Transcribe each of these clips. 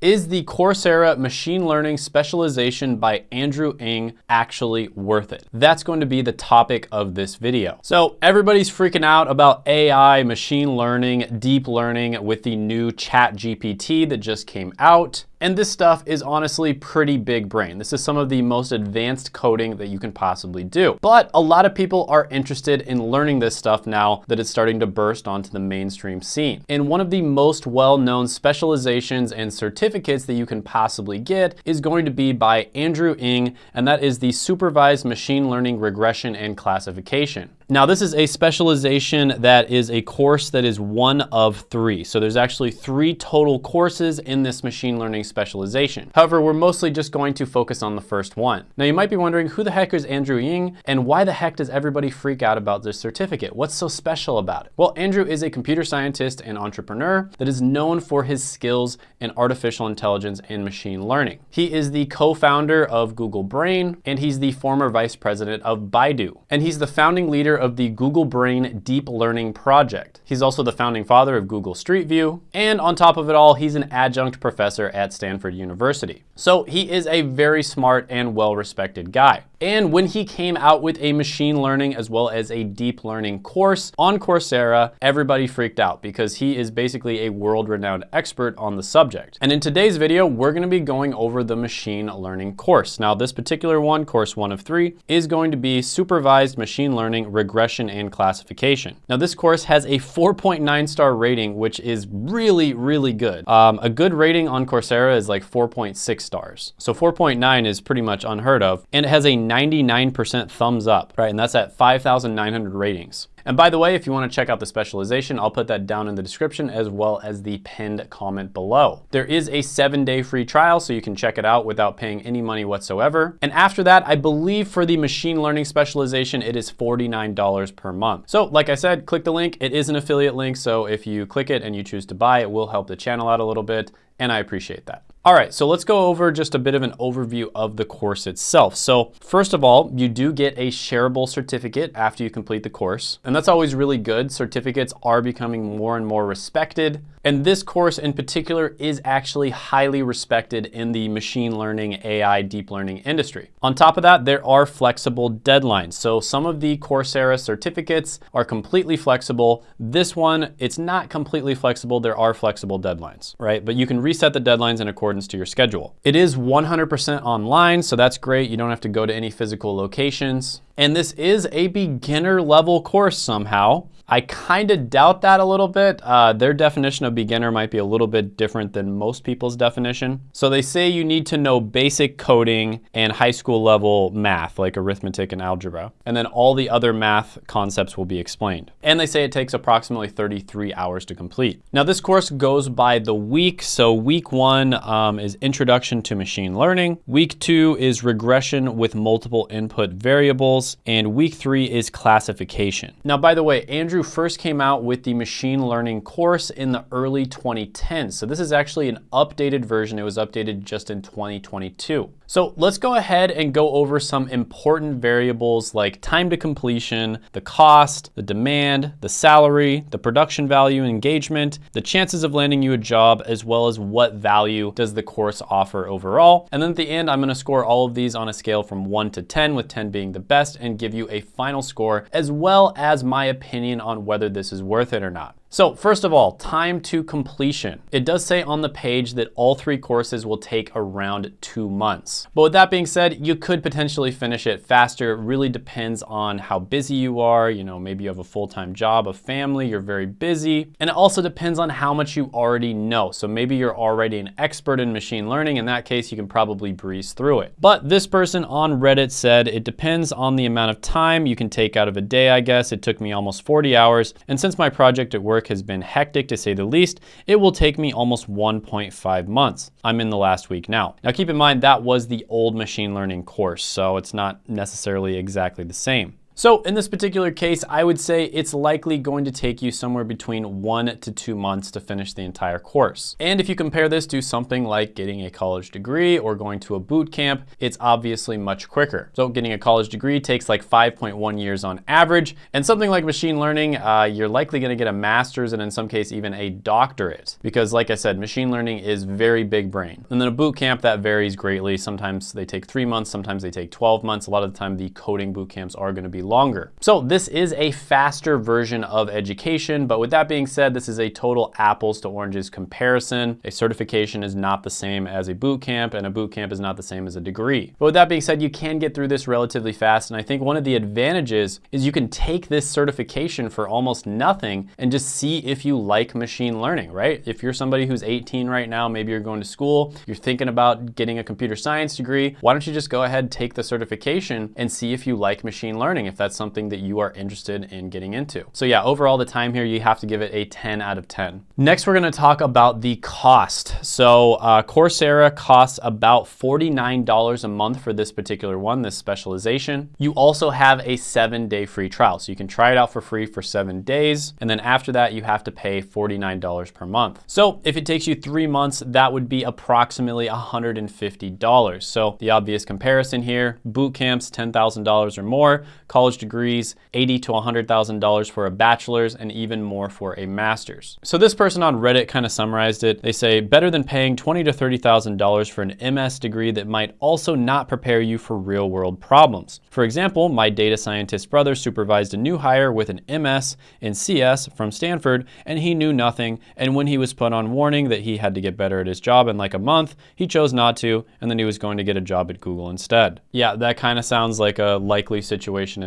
Is the Coursera machine learning specialization by Andrew Ng actually worth it? That's going to be the topic of this video. So everybody's freaking out about AI, machine learning, deep learning with the new chat GPT that just came out. And this stuff is honestly pretty big brain. This is some of the most advanced coding that you can possibly do. But a lot of people are interested in learning this stuff now that it's starting to burst onto the mainstream scene. And one of the most well-known specializations and certificates that you can possibly get is going to be by Andrew Ng, and that is the Supervised Machine Learning Regression and Classification. Now this is a specialization that is a course that is one of three. So there's actually three total courses in this machine learning specialization. However, we're mostly just going to focus on the first one. Now you might be wondering who the heck is Andrew Ng and why the heck does everybody freak out about this certificate? What's so special about it? Well, Andrew is a computer scientist and entrepreneur that is known for his skills in artificial intelligence and machine learning. He is the co-founder of Google Brain and he's the former vice president of Baidu. And he's the founding leader of the Google Brain Deep Learning Project. He's also the founding father of Google Street View. And on top of it all, he's an adjunct professor at Stanford University. So he is a very smart and well-respected guy. And when he came out with a machine learning as well as a deep learning course on Coursera, everybody freaked out because he is basically a world-renowned expert on the subject. And in today's video, we're gonna be going over the machine learning course. Now this particular one, course one of three, is going to be supervised machine learning regression and classification. Now this course has a 4.9 star rating, which is really, really good. Um, a good rating on Coursera is like 4.6 stars. So 4.9 is pretty much unheard of. And it has a 99% thumbs up, right? And that's at 5,900 ratings. And by the way, if you want to check out the specialization, I'll put that down in the description as well as the pinned comment below. There is a seven day free trial, so you can check it out without paying any money whatsoever. And after that, I believe for the machine learning specialization, it is $49 per month. So like I said, click the link. It is an affiliate link, so if you click it and you choose to buy, it will help the channel out a little bit, and I appreciate that. All right, so let's go over just a bit of an overview of the course itself. So first of all, you do get a shareable certificate after you complete the course. And that's always really good. Certificates are becoming more and more respected. And this course in particular is actually highly respected in the machine learning, AI, deep learning industry. On top of that, there are flexible deadlines. So some of the Coursera certificates are completely flexible. This one, it's not completely flexible. There are flexible deadlines, right? But you can reset the deadlines in accordance to your schedule. It is 100% online, so that's great. You don't have to go to any physical locations. And this is a beginner level course somehow. I kind of doubt that a little bit. Uh, their definition of beginner might be a little bit different than most people's definition. So they say you need to know basic coding and high school level math, like arithmetic and algebra. And then all the other math concepts will be explained. And they say it takes approximately 33 hours to complete. Now this course goes by the week. So week one um, is introduction to machine learning. Week two is regression with multiple input variables. And week three is classification. Now, by the way, Andrew Andrew first came out with the machine learning course in the early 2010s. So this is actually an updated version. It was updated just in 2022. So let's go ahead and go over some important variables like time to completion, the cost, the demand, the salary, the production value engagement, the chances of landing you a job, as well as what value does the course offer overall. And then at the end, I'm gonna score all of these on a scale from one to 10, with 10 being the best, and give you a final score, as well as my opinion on whether this is worth it or not. So first of all, time to completion. It does say on the page that all three courses will take around two months. But with that being said, you could potentially finish it faster. It really depends on how busy you are. You know, maybe you have a full-time job, a family, you're very busy. And it also depends on how much you already know. So maybe you're already an expert in machine learning. In that case, you can probably breeze through it. But this person on Reddit said, it depends on the amount of time you can take out of a day, I guess. It took me almost 40 hours. And since my project at work work has been hectic to say the least, it will take me almost 1.5 months. I'm in the last week now. Now keep in mind that was the old machine learning course, so it's not necessarily exactly the same. So in this particular case, I would say it's likely going to take you somewhere between one to two months to finish the entire course. And if you compare this to something like getting a college degree or going to a boot camp, it's obviously much quicker. So getting a college degree takes like 5.1 years on average. And something like machine learning, uh, you're likely gonna get a master's and in some case even a doctorate. Because like I said, machine learning is very big brain. And then a boot camp, that varies greatly. Sometimes they take three months, sometimes they take 12 months. A lot of the time the coding boot camps are gonna be longer. So this is a faster version of education, but with that being said, this is a total apples to oranges comparison. A certification is not the same as a boot camp and a boot camp is not the same as a degree. But with that being said, you can get through this relatively fast. And I think one of the advantages is you can take this certification for almost nothing and just see if you like machine learning, right? If you're somebody who's 18 right now, maybe you're going to school, you're thinking about getting a computer science degree, why don't you just go ahead, take the certification and see if you like machine learning, if that's something that you are interested in getting into. So yeah, overall the time here, you have to give it a 10 out of 10. Next, we're gonna talk about the cost. So uh, Coursera costs about $49 a month for this particular one, this specialization. You also have a seven day free trial. So you can try it out for free for seven days. And then after that, you have to pay $49 per month. So if it takes you three months, that would be approximately $150. So the obvious comparison here, boot camps, $10,000 or more, college degrees, 80 to $100,000 for a bachelor's and even more for a master's. So this person on Reddit kind of summarized it. They say, better than paying 20 to $30,000 for an MS degree that might also not prepare you for real world problems. For example, my data scientist brother supervised a new hire with an MS in CS from Stanford and he knew nothing. And when he was put on warning that he had to get better at his job in like a month, he chose not to and then he was going to get a job at Google instead. Yeah, that kind of sounds like a likely situation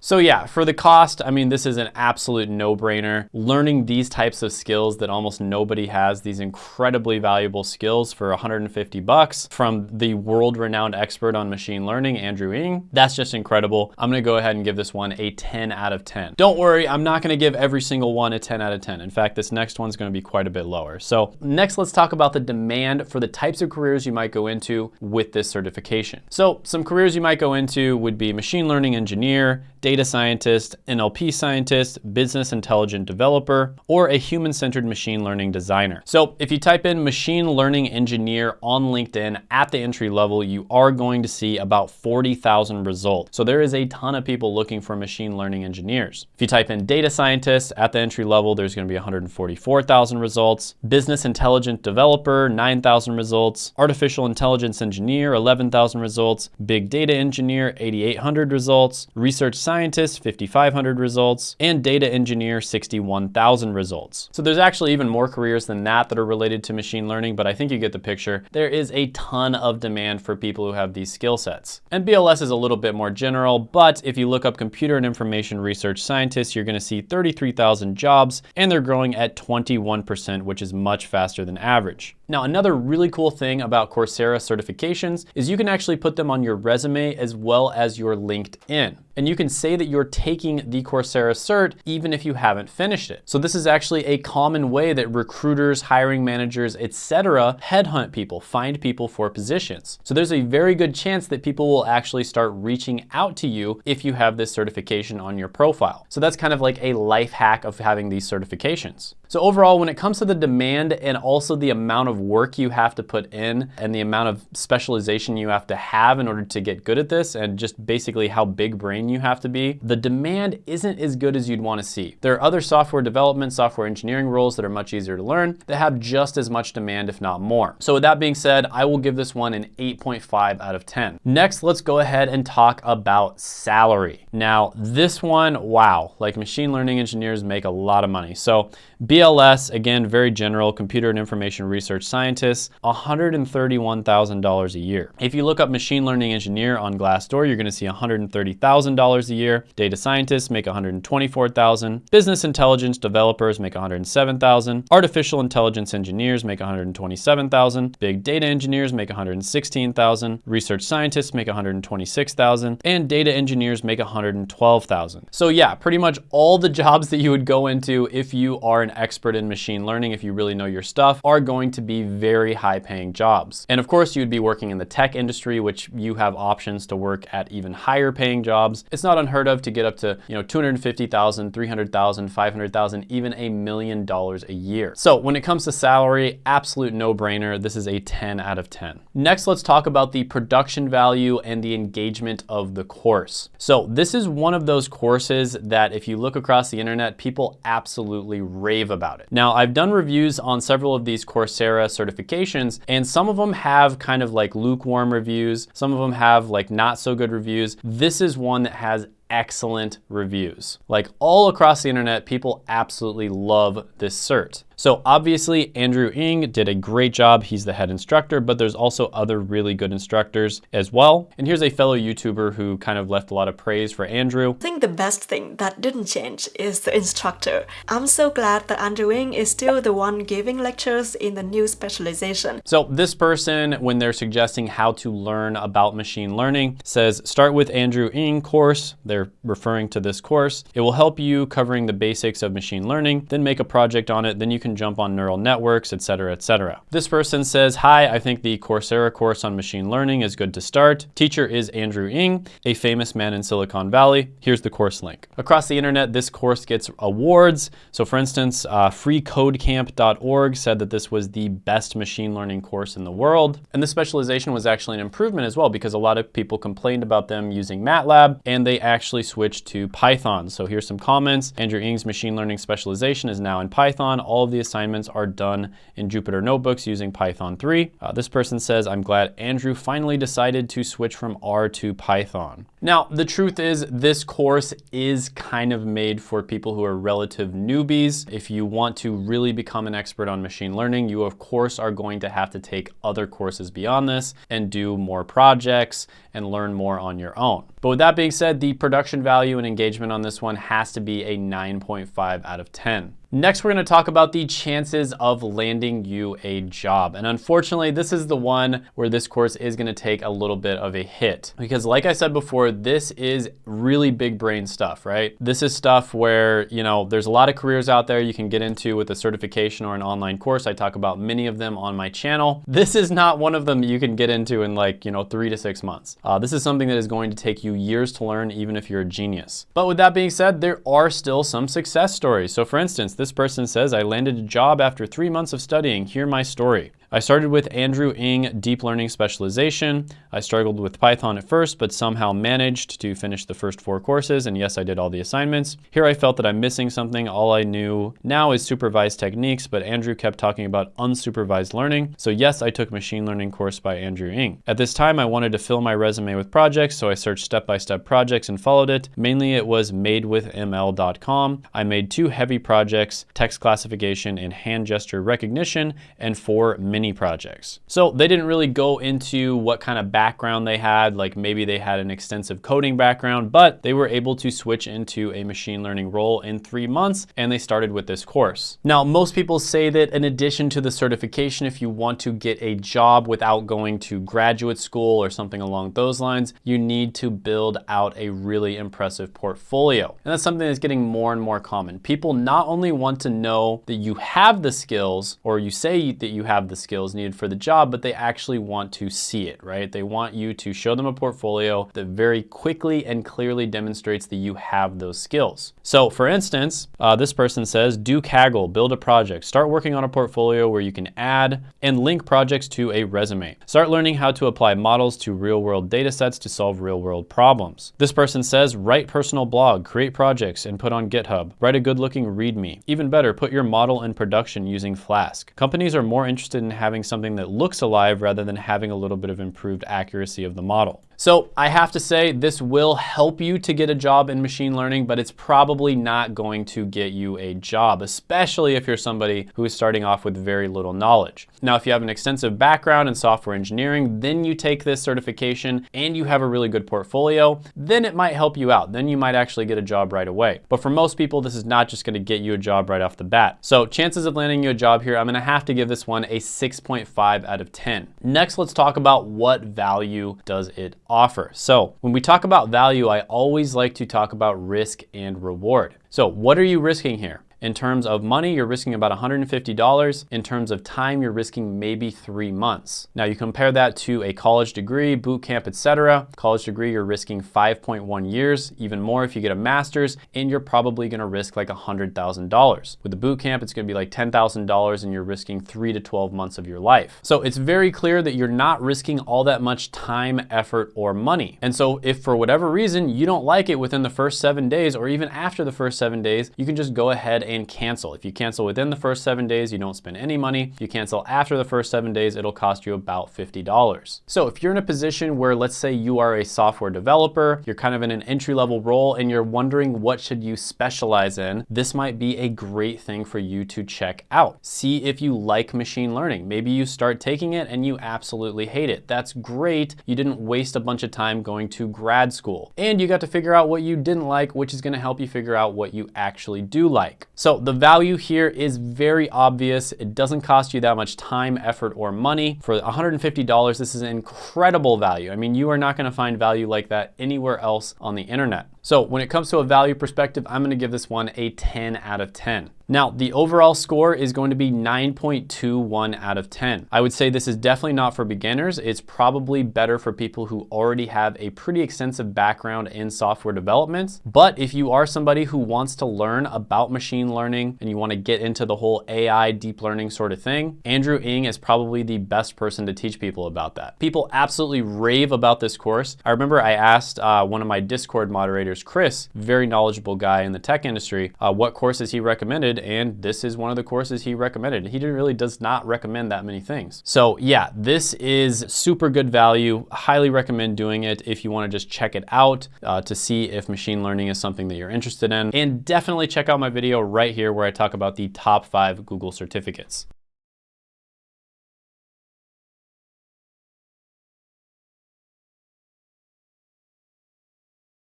So yeah, for the cost, I mean, this is an absolute no-brainer. Learning these types of skills that almost nobody has, these incredibly valuable skills for 150 bucks from the world-renowned expert on machine learning, Andrew Ng, that's just incredible. I'm gonna go ahead and give this one a 10 out of 10. Don't worry, I'm not gonna give every single one a 10 out of 10. In fact, this next one's gonna be quite a bit lower. So next, let's talk about the demand for the types of careers you might go into with this certification. So some careers you might go into would be machine learning engineer, data scientist, NLP scientist, business intelligent developer, or a human-centered machine learning designer. So if you type in machine learning engineer on LinkedIn at the entry level, you are going to see about 40,000 results. So there is a ton of people looking for machine learning engineers. If you type in data scientist at the entry level, there's gonna be 144,000 results. Business intelligent developer, 9,000 results. Artificial intelligence engineer, 11,000 results. Big data engineer, 8,800 results. Research scientist, 5,500 results, and data engineer, 61,000 results. So there's actually even more careers than that that are related to machine learning, but I think you get the picture. There is a ton of demand for people who have these skill sets. And BLS is a little bit more general, but if you look up computer and information research scientists, you're gonna see 33,000 jobs, and they're growing at 21%, which is much faster than average. Now, another really cool thing about Coursera certifications is you can actually put them on your resume as well as your LinkedIn. And you can say that you're taking the Coursera cert even if you haven't finished it. So this is actually a common way that recruiters, hiring managers, etc. headhunt people, find people for positions. So there's a very good chance that people will actually start reaching out to you if you have this certification on your profile. So that's kind of like a life hack of having these certifications. So overall, when it comes to the demand and also the amount of work you have to put in and the amount of specialization you have to have in order to get good at this and just basically how big brain you have to be, the demand isn't as good as you'd want to see. There are other software development, software engineering roles that are much easier to learn that have just as much demand, if not more. So with that being said, I will give this one an 8.5 out of 10. Next, let's go ahead and talk about salary. Now, this one, wow, like machine learning engineers make a lot of money. So BLS, again, very general, computer and information research scientists, $131,000 a year. If you look up machine learning engineer on Glassdoor, you're gonna see $130,000 a year. Data scientists make $124,000. Business intelligence developers make $107,000. Artificial intelligence engineers make $127,000. Big data engineers make $116,000. Research scientists make $126,000. And data engineers make $112,000. So yeah, pretty much all the jobs that you would go into if you are an expert in machine learning, if you really know your stuff, are going to be very high paying jobs. And of course, you'd be working in the tech industry, which you have options to work at even higher paying jobs. It's not unheard of to get up to, you know, 250,000, 300,000, 500,000, even a million dollars a year. So when it comes to salary, absolute no brainer. This is a 10 out of 10. Next, let's talk about the production value and the engagement of the course. So this is one of those courses that if you look across the internet, people absolutely rave about it. Now, I've done reviews on several of these Coursera certifications, and some of them have kind of like lukewarm reviews. Some of them have like not so good reviews. This is one that has excellent reviews. Like all across the internet, people absolutely love this cert. So obviously Andrew Ng did a great job. He's the head instructor, but there's also other really good instructors as well. And here's a fellow YouTuber who kind of left a lot of praise for Andrew. I think the best thing that didn't change is the instructor. I'm so glad that Andrew Ng is still the one giving lectures in the new specialization. So this person, when they're suggesting how to learn about machine learning, says start with Andrew Ng course. They're referring to this course. It will help you covering the basics of machine learning, then make a project on it. Then you can can jump on neural networks, etc., etc. This person says, hi, I think the Coursera course on machine learning is good to start. Teacher is Andrew Ng, a famous man in Silicon Valley. Here's the course link. Across the internet, this course gets awards. So for instance, uh, freecodecamp.org said that this was the best machine learning course in the world. And this specialization was actually an improvement as well because a lot of people complained about them using MATLAB and they actually switched to Python. So here's some comments. Andrew Ng's machine learning specialization is now in Python. All of the assignments are done in Jupyter Notebooks using Python 3. Uh, this person says, I'm glad Andrew finally decided to switch from R to Python. Now, the truth is this course is kind of made for people who are relative newbies. If you want to really become an expert on machine learning, you of course are going to have to take other courses beyond this and do more projects and learn more on your own. But with that being said, the production value and engagement on this one has to be a 9.5 out of 10. Next, we're gonna talk about the chances of landing you a job. And unfortunately, this is the one where this course is gonna take a little bit of a hit. Because like I said before, this is really big brain stuff, right? This is stuff where, you know, there's a lot of careers out there you can get into with a certification or an online course. I talk about many of them on my channel. This is not one of them you can get into in like, you know, three to six months. Uh, this is something that is going to take you years to learn, even if you're a genius. But with that being said, there are still some success stories. So for instance, this person says, I landed a job after three months of studying. Hear my story. I started with Andrew Ng Deep Learning Specialization. I struggled with Python at first, but somehow managed to finish the first four courses, and yes, I did all the assignments. Here I felt that I'm missing something. All I knew now is supervised techniques, but Andrew kept talking about unsupervised learning. So yes, I took machine learning course by Andrew Ng. At this time, I wanted to fill my resume with projects, so I searched step-by-step -step projects and followed it. Mainly it was madewithml.com. I made two heavy projects, text classification and hand gesture recognition, and four mini mini projects. So they didn't really go into what kind of background they had, like maybe they had an extensive coding background, but they were able to switch into a machine learning role in three months and they started with this course. Now, most people say that in addition to the certification, if you want to get a job without going to graduate school or something along those lines, you need to build out a really impressive portfolio. And that's something that's getting more and more common. People not only want to know that you have the skills or you say that you have the skills, skills needed for the job, but they actually want to see it, right? They want you to show them a portfolio that very quickly and clearly demonstrates that you have those skills. So for instance, uh, this person says, do Kaggle, build a project, start working on a portfolio where you can add and link projects to a resume. Start learning how to apply models to real world data sets to solve real world problems. This person says, write personal blog, create projects, and put on GitHub. Write a good looking README. Even better, put your model in production using Flask. Companies are more interested in having something that looks alive rather than having a little bit of improved accuracy of the model. So I have to say this will help you to get a job in machine learning, but it's probably not going to get you a job, especially if you're somebody who is starting off with very little knowledge. Now, if you have an extensive background in software engineering, then you take this certification and you have a really good portfolio, then it might help you out. Then you might actually get a job right away. But for most people, this is not just gonna get you a job right off the bat. So chances of landing you a job here, I'm gonna have to give this one a 6.5 out of 10. Next, let's talk about what value does it offer. So when we talk about value, I always like to talk about risk and reward. So what are you risking here? In terms of money, you're risking about $150. In terms of time, you're risking maybe three months. Now you compare that to a college degree, boot camp, etc. College degree, you're risking 5.1 years, even more if you get a master's, and you're probably gonna risk like $100,000. With the boot camp, it's gonna be like $10,000 and you're risking three to 12 months of your life. So it's very clear that you're not risking all that much time, effort, or money. And so if for whatever reason you don't like it within the first seven days or even after the first seven days, you can just go ahead and cancel. If you cancel within the first seven days, you don't spend any money. If you cancel after the first seven days, it'll cost you about $50. So if you're in a position where let's say you are a software developer, you're kind of in an entry level role and you're wondering what should you specialize in, this might be a great thing for you to check out. See if you like machine learning. Maybe you start taking it and you absolutely hate it. That's great. You didn't waste a bunch of time going to grad school. And you got to figure out what you didn't like, which is gonna help you figure out what you actually do like. So the value here is very obvious. It doesn't cost you that much time, effort, or money. For $150, this is an incredible value. I mean, you are not gonna find value like that anywhere else on the internet. So when it comes to a value perspective, I'm gonna give this one a 10 out of 10. Now, the overall score is going to be 9.21 out of 10. I would say this is definitely not for beginners. It's probably better for people who already have a pretty extensive background in software development. But if you are somebody who wants to learn about machine learning and you wanna get into the whole AI deep learning sort of thing, Andrew Ng is probably the best person to teach people about that. People absolutely rave about this course. I remember I asked uh, one of my Discord moderators, Chris, very knowledgeable guy in the tech industry, uh, what courses he recommended and this is one of the courses he recommended. He really does not recommend that many things. So yeah, this is super good value. Highly recommend doing it if you want to just check it out uh, to see if machine learning is something that you're interested in. And definitely check out my video right here where I talk about the top five Google certificates.